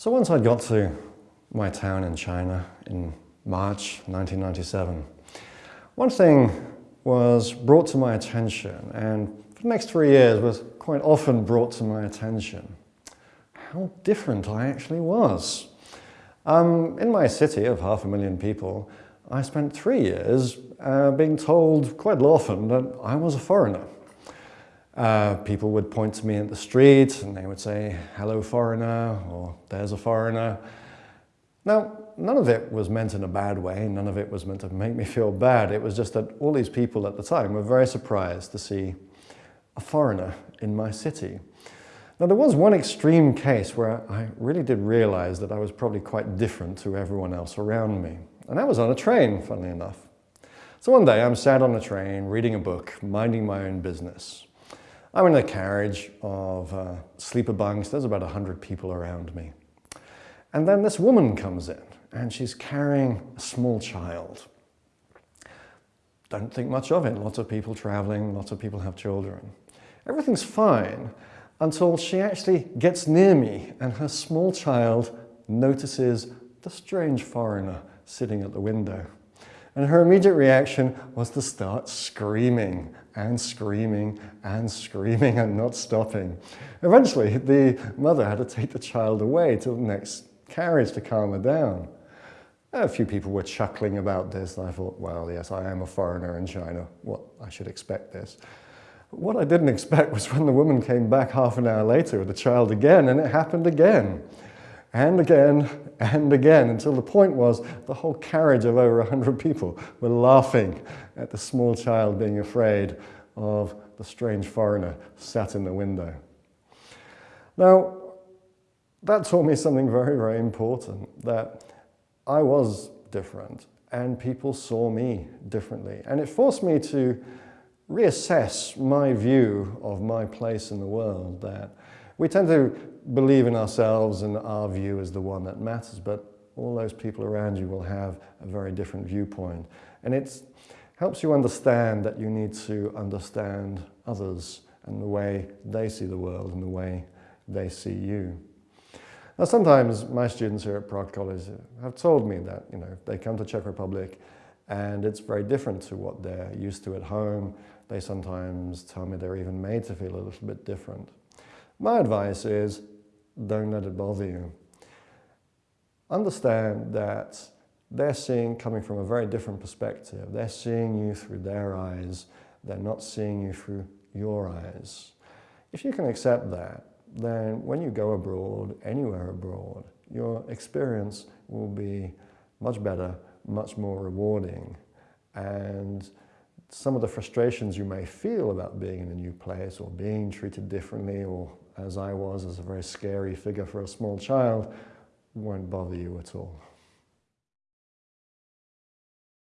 So once I got to my town in China in March 1997, one thing was brought to my attention and for the next three years was quite often brought to my attention. How different I actually was. Um, in my city of half a million people, I spent three years uh, being told quite often that I was a foreigner. Uh, people would point to me in the street and they would say, hello foreigner, or there's a foreigner. Now, none of it was meant in a bad way, none of it was meant to make me feel bad. It was just that all these people at the time were very surprised to see a foreigner in my city. Now there was one extreme case where I really did realize that I was probably quite different to everyone else around me. And that was on a train, funnily enough. So one day I'm sat on a train reading a book, minding my own business. I'm in a carriage of uh, sleeper bunks. There's about 100 people around me. And then this woman comes in and she's carrying a small child. Don't think much of it. Lots of people traveling, lots of people have children. Everything's fine until she actually gets near me and her small child notices the strange foreigner sitting at the window. And her immediate reaction was to start screaming and screaming and screaming and not stopping. Eventually, the mother had to take the child away to the next carriage to calm her down. A few people were chuckling about this, and I thought, well, yes, I am a foreigner in China. Well, I should expect this. What I didn't expect was when the woman came back half an hour later with the child again, and it happened again, and again, and again, until the point was the whole carriage of over 100 people were laughing at the small child being afraid of the strange foreigner sat in the window. Now, that taught me something very, very important, that I was different and people saw me differently. And it forced me to reassess my view of my place in the world, that we tend to believe in ourselves and our view is the one that matters, but all those people around you will have a very different viewpoint. And it helps you understand that you need to understand others and the way they see the world and the way they see you. Now sometimes my students here at Prague College have told me that you know they come to Czech Republic and it's very different to what they're used to at home. They sometimes tell me they're even made to feel a little bit different. My advice is don't let it bother you. Understand that they're seeing coming from a very different perspective. They're seeing you through their eyes. They're not seeing you through your eyes. If you can accept that, then when you go abroad, anywhere abroad, your experience will be much better, much more rewarding. And some of the frustrations you may feel about being in a new place or being treated differently or as I was as a very scary figure for a small child won't bother you at all.